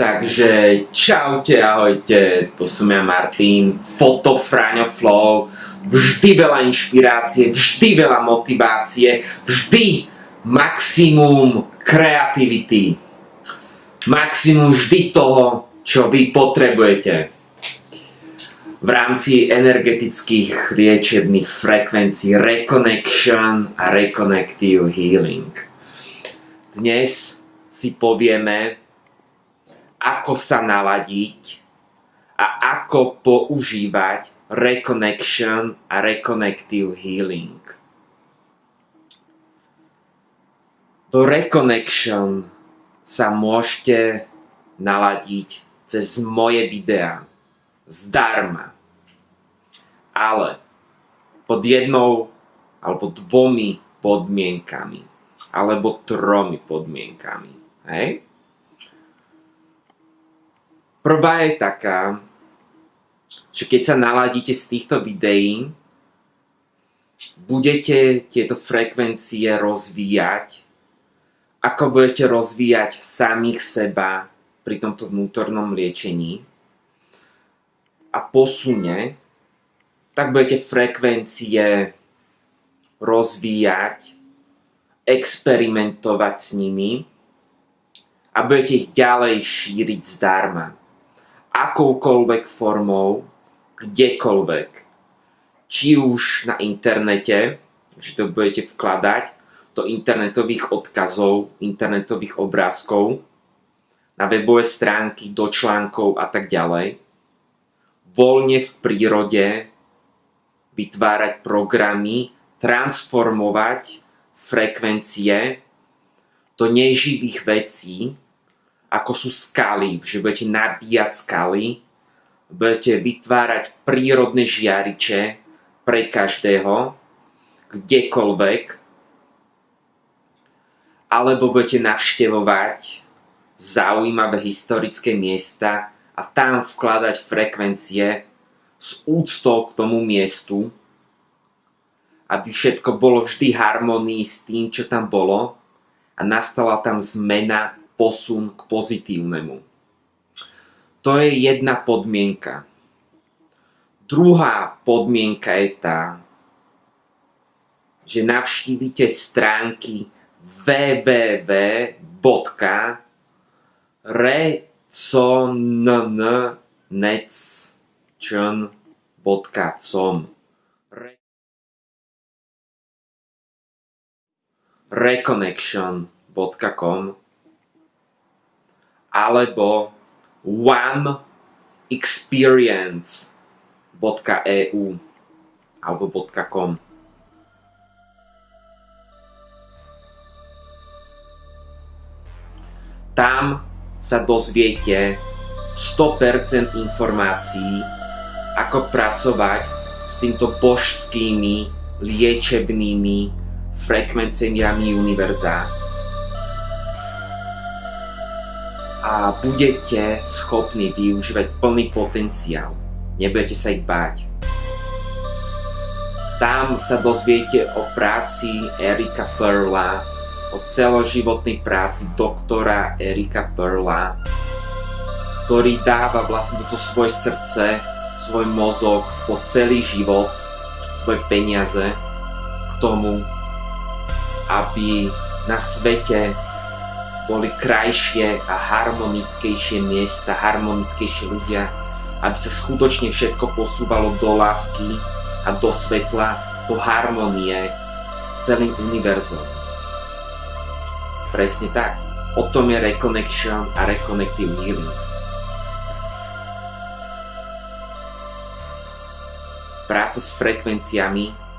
Takže čaute, ahojte, to som ja Martin, Fotofraňo Flow, vždy veľa inšpirácie, vždy veľa motivácie, vždy maximum kreativity, maximum vždy toho, čo vy potrebujete. V rámci energetických liečebných frekvencií Reconnection a Reconnective Healing. Dnes si povieme, ako sa naladiť a ako používať reconnection a reconnective healing. Do reconnection sa môžete naladiť cez moje videá zdarma. Ale pod jednou alebo dvomi podmienkami alebo tromi podmienkami. Hej? Prvá je taká, že keď sa naladíte z týchto videí, budete tieto frekvencie rozvíjať, ako budete rozvíjať samých seba pri tomto vnútornom liečení a posune, tak budete frekvencie rozvíjať, experimentovať s nimi a budete ich ďalej šíriť zdarma akoukoľvek formou, kdekoľvek. Či už na internete, že to budete vkladať do internetových odkazov, internetových obrázkov, na webové stránky, do článkov a tak ďalej. Voľne v prírode vytvárať programy, transformovať frekvencie do neživých vecí, ako sú skaly, že budete nabíjať skaly, budete vytvárať prírodné žiariče pre každého, kdekoľvek, alebo budete navštevovať zaujímavé historické miesta a tam vkladať frekvencie s úctou k tomu miestu, aby všetko bolo vždy harmonii s tým, čo tam bolo a nastala tam zmena posun k pozitívnemu. To je jedna podmienka. Druhá podmienka je tá, že navštívite stránky www.reconnetchn.com reconnection.com alebo oneexperience.eu alebo .com. Tam sa dozviete 100% informácií, ako pracovať s týmto božskými liečebnými frekvenciami univerza a budete schopní využívať plný potenciál. Nebudete sa ich báť. Tam sa dozviete o práci Erika Perla, o celoživotnej práci doktora Erika Perla, ktorý dáva vlastne toto svoje srdce, svoj mozog po celý život, svoje peniaze k tomu, aby na svete boli krajšie a harmonickejšie miesta, harmonickejšie ľudia, aby sa skutočne všetko posúvalo do lásky a do svetla, do harmonie celým univerzom. Presne tak. O tom je Reconnection a Reconnective Healing. Práca s frekvenciami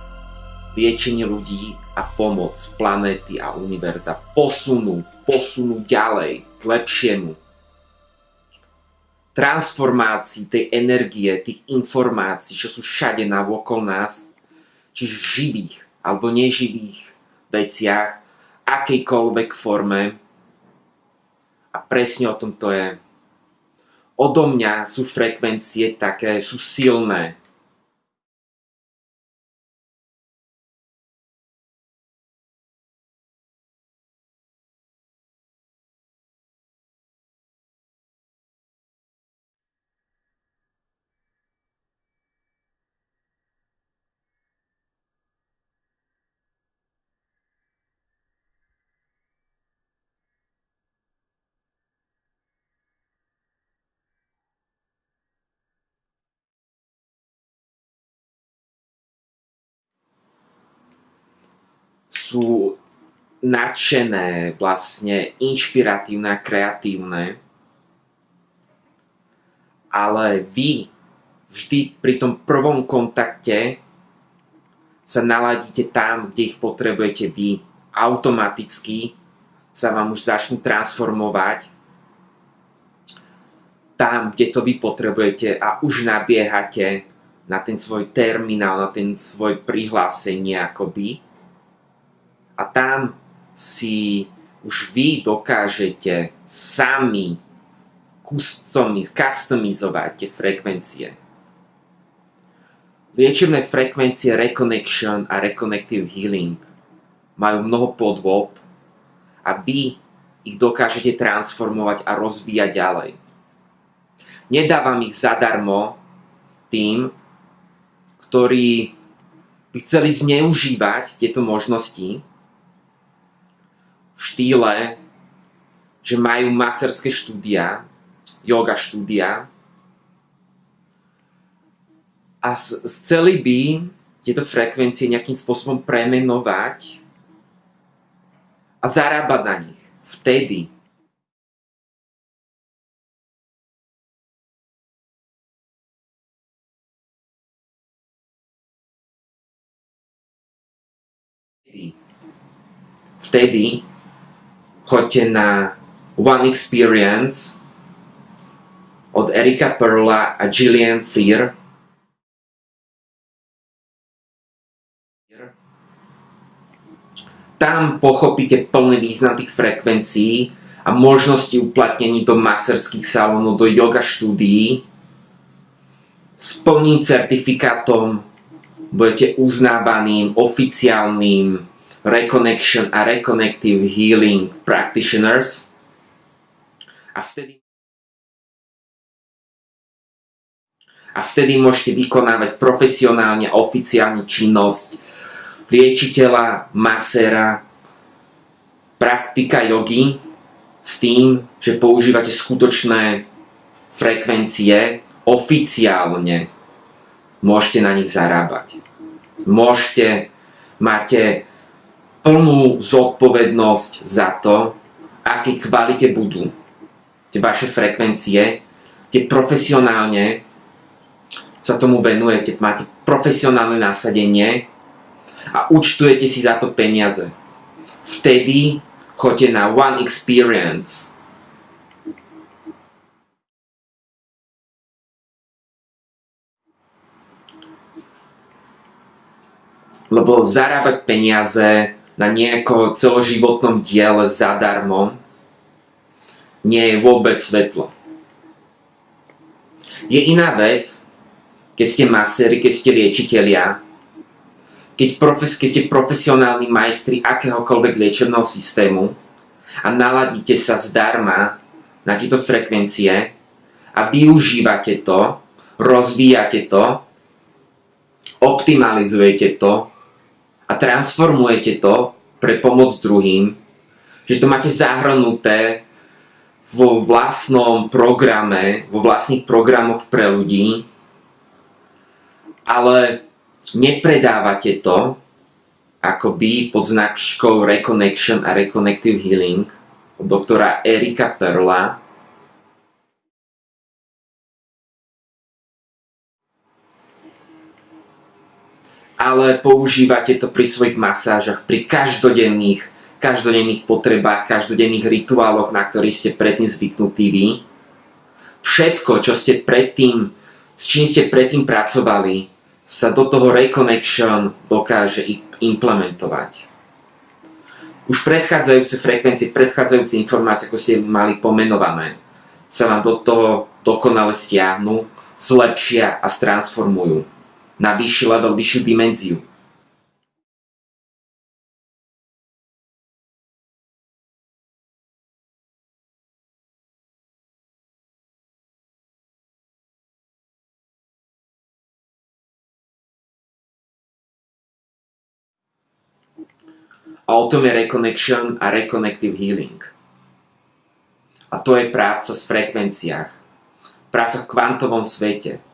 liečenie ľudí a pomoc planéty a univerza posunú, posunú ďalej k lepšiemu. Transformácii tej energie, tých informácií, čo sú všade navokol nás, či v živých alebo neživých veciach, akejkoľvek forme. A presne o tom to je. Odo mňa sú frekvencie také, sú silné, sú nadšené, vlastne inšpiratívne a kreatívne. Ale vy vždy pri tom prvom kontakte sa naladíte tam, kde ich potrebujete vy. Automaticky sa vám už začnú transformovať tam, kde to vy potrebujete a už nabiehate na ten svoj terminál, na ten svoj prihlásenie akoby. A tam si už vy dokážete sami customizovať tie frekvencie. Liečebné frekvencie Reconnection a Reconnective Healing majú mnoho podôb a vy ich dokážete transformovať a rozvíjať ďalej. Nedávam ich zadarmo tým, ktorí by chceli zneužívať tieto možnosti štýle, že majú masterské štúdia, yoga štúdia. A chceli by tieto frekvencie nejakým spôsobom premenovať a zarábať na nich. Vtedy. Vtedy choďte na One Experience od Erika Perla a Gillian Fleer tam pochopíte plný význam tých frekvencií a možnosti uplatnení do maserských salónov, do yoga štúdií. S plným certifikátom budete uznávaným oficiálnym Reconnection a Reconnective Healing Practitioners. A vtedy a vtedy môžete vykonávať profesionálne, oficiálne činnosť liečiteľa, masera, praktika jogy s tým, že používate skutočné frekvencie oficiálne. Môžete na nich zarábať. Môžete, máte plnú zodpovednosť za to, aké kvalite budú tie vaše frekvencie, tie profesionálne sa tomu venujete, máte profesionálne nasadenie a účtujete si za to peniaze. Vtedy choďte na One Experience. Lebo zarábať peniaze na nejakom celoživotnom diele zadarmo nie je vôbec svetlo. Je iná vec, keď ste maséri, keď ste liečitelia, keď, profes, keď ste profesionálni majstri akéhokoľvek liečebného systému a naladíte sa zdarma na tieto frekvencie a využívate to, rozvíjate to, optimalizujete to transformujete to pre pomoc druhým, že to máte zahrnuté vo vlastnom programe, vo vlastných programoch pre ľudí, ale nepredávate to akoby pod značkou Reconnection a Reconnective Healing od doktora Erika Perla. Ale používate to pri svojich masážach, pri každodenných, každodenných potrebách, každodenných rituáloch, na ktorých ste predtým zvyknutí vy. Všetko, čo ste predtým, s čím ste predtým pracovali, sa do toho reconnection dokáže implementovať. Už predchádzajúce frekvencie, predchádzajúce informácie, ako ste mali pomenované, sa vám do toho dokonale stiahnu, zlepšia a stransformujú na vyšší level, vyššiu dimenziu. A o tom je Reconnection a Reconnective Healing. A to je práca v frekvenciách. Práca v kvantovom svete.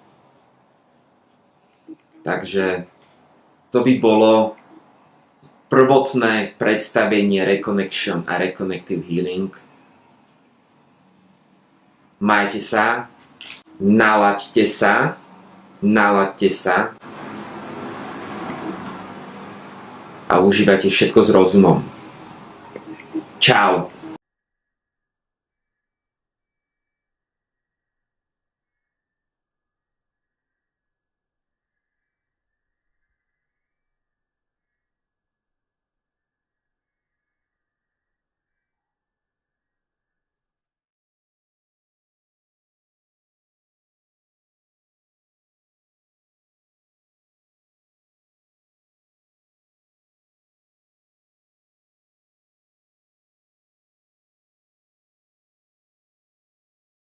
Takže to by bolo prvotné predstavenie Reconnection a Reconnective Healing. Majte sa, nalaďte sa, nalaďte sa a užívajte všetko s rozumom. Čau.